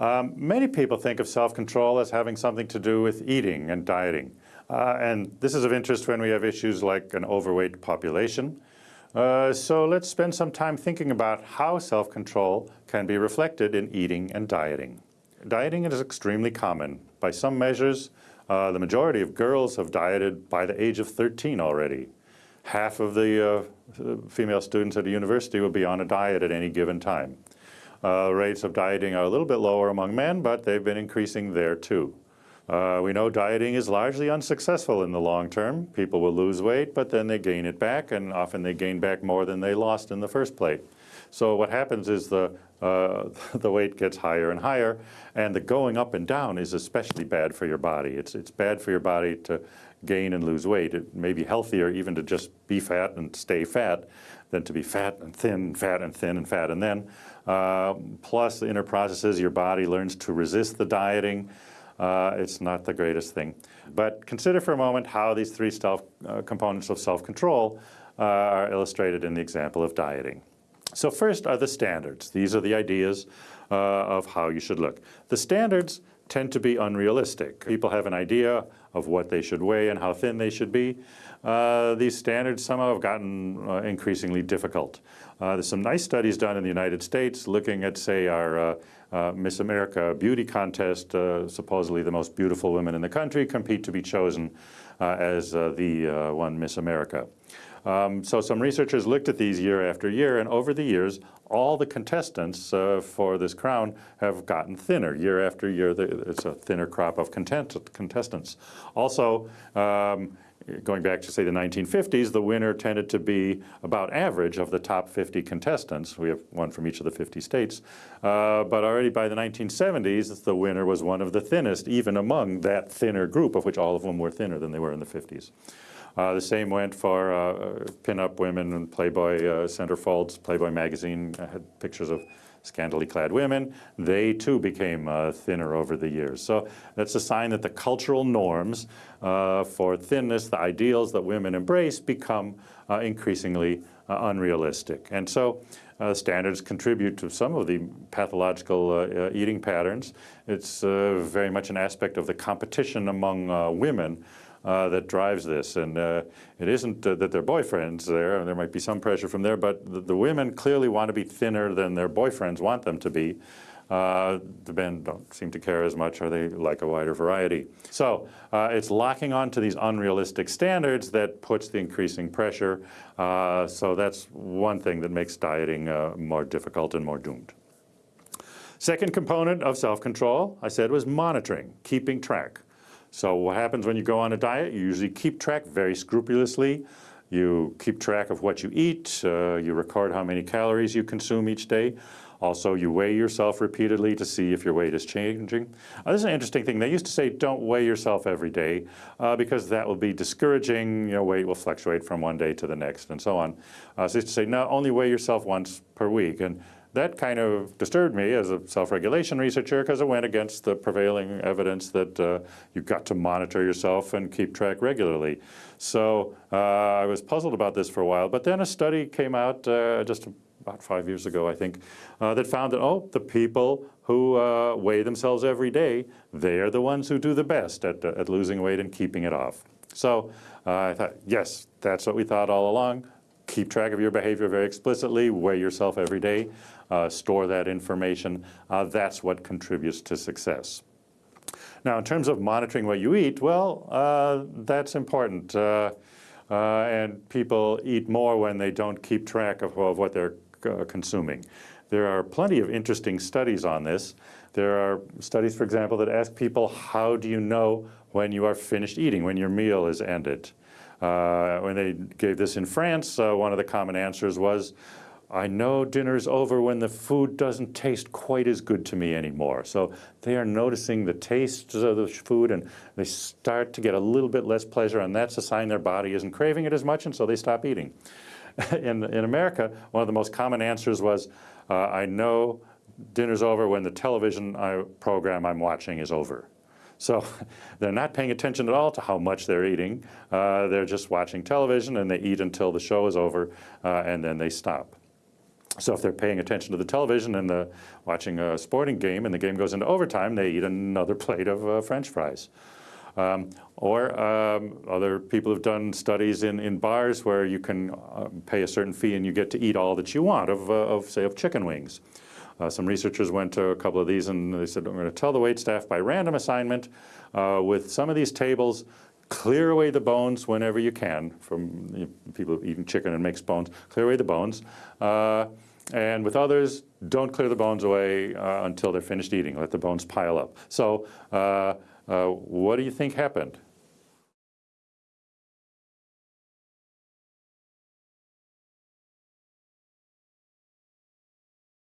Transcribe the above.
Um, many people think of self-control as having something to do with eating and dieting. Uh, and this is of interest when we have issues like an overweight population. Uh, so let's spend some time thinking about how self-control can be reflected in eating and dieting. Dieting is extremely common. By some measures, uh, the majority of girls have dieted by the age of 13 already. Half of the uh, female students at a university will be on a diet at any given time. Uh, rates of dieting are a little bit lower among men, but they've been increasing there too. Uh, we know dieting is largely unsuccessful in the long term. People will lose weight, but then they gain it back, and often they gain back more than they lost in the first place. So what happens is the, uh, the weight gets higher and higher, and the going up and down is especially bad for your body. It's, it's bad for your body to gain and lose weight. It may be healthier even to just be fat and stay fat than to be fat and thin, fat and thin and fat. And then uh, plus the inner processes, your body learns to resist the dieting. Uh, it's not the greatest thing. But consider for a moment how these three self, uh, components of self-control uh, are illustrated in the example of dieting. So first are the standards. These are the ideas uh, of how you should look. The standards tend to be unrealistic. People have an idea of what they should weigh and how thin they should be. Uh, these standards somehow have gotten uh, increasingly difficult. Uh, there's some nice studies done in the United States looking at, say, our uh, uh, Miss America beauty contest. Uh, supposedly the most beautiful women in the country compete to be chosen as the one Miss America. Um, so some researchers looked at these year after year, and over the years, all the contestants uh, for this crown have gotten thinner. Year after year, it's a thinner crop of contestants. Also, um, going back to say the 1950s, the winner tended to be about average of the top 50 contestants. We have one from each of the 50 states. Uh, but already by the 1970s, the winner was one of the thinnest, even among that thinner group, of which all of them were thinner than they were in the 50s. Uh, the same went for uh, pinup women and Playboy uh, centerfolds. Playboy magazine had pictures of scantily clad women. They too became uh, thinner over the years. So that's a sign that the cultural norms uh, for thinness, the ideals that women embrace, become uh, increasingly unrealistic. And so uh, standards contribute to some of the pathological uh, uh, eating patterns. It's very much an aspect of the competition among women uh, that drives this. And uh, it isn't uh, that their boyfriends there, and there might be some pressure from there, but the, the, women clearly want to be thinner than their boyfriends want them to be. Uh, the men don't seem to care as much or they like a wider variety. So uh, it's locking onto these unrealistic standards that puts the increasing pressure. Uh, so that's one thing that makes dieting more difficult and more doomed. Second component of self-control, I said, was monitoring, keeping track. So what happens when you go on a diet? You usually keep track very scrupulously. You keep track of what you eat. Uh, you record how many calories you consume each day. Also, you weigh yourself repeatedly to see if your weight is changing. Uh, this is an interesting thing. They used to say don't weigh yourself every day uh, because that will be discouraging. Your weight will fluctuate from one day to the next and so on. Uh, so they used to say no, only weigh yourself once per week. And that kind of disturbed me as a self-regulation researcher because it went against the prevailing evidence that uh, you've got to monitor yourself and keep track regularly. So uh, I was puzzled about this for a while, but then a study came out uh, just about five years ago, I think, uh, that found that, oh, the people who uh, weigh themselves every day, they are the ones who do the best at, at losing weight and keeping it off. So uh, I thought, yes, that's what we thought all along keep track of your behavior very explicitly, weigh yourself every day, uh, store that information. Uh, that's what contributes to success. Now, in terms of monitoring what you eat, well, uh, that's important. Uh, uh, and people eat more when they don't keep track of, of what they're uh, consuming. There are plenty of interesting studies on this. There are studies, for example, that ask people, how do you know when you are finished eating, when your meal is ended? Uh, when they gave this in France, uh, one of the common answers was, I know dinner's over when the food doesn't taste quite as good to me anymore. So they are noticing the tastes of the food and they start to get a little bit less pleasure and that's a sign their body isn't craving it as much and so they stop eating. in, in America, one of the most common answers was, uh, I know dinner's over when the television I, program I'm watching is over. So they're not paying attention at all to how much they're eating. Uh, they're just watching television and they eat until the show is over uh, and then they stop. So if they're paying attention to the television and the, watching a sporting game and the game goes into overtime, they eat another plate of uh, french fries. Um, or um, other people have done studies in, in bars where you can uh, pay a certain fee and you get to eat all that you want of, uh, of say, of chicken wings. Uh, some researchers went to a couple of these and they said, I'm going to tell the wait staff by random assignment uh, with some of these tables, clear away the bones whenever you can from you know, people eating chicken and makes bones, clear away the bones. Uh, and with others, don't clear the bones away uh, until they're finished eating. Let the bones pile up. So uh, uh, what do you think happened?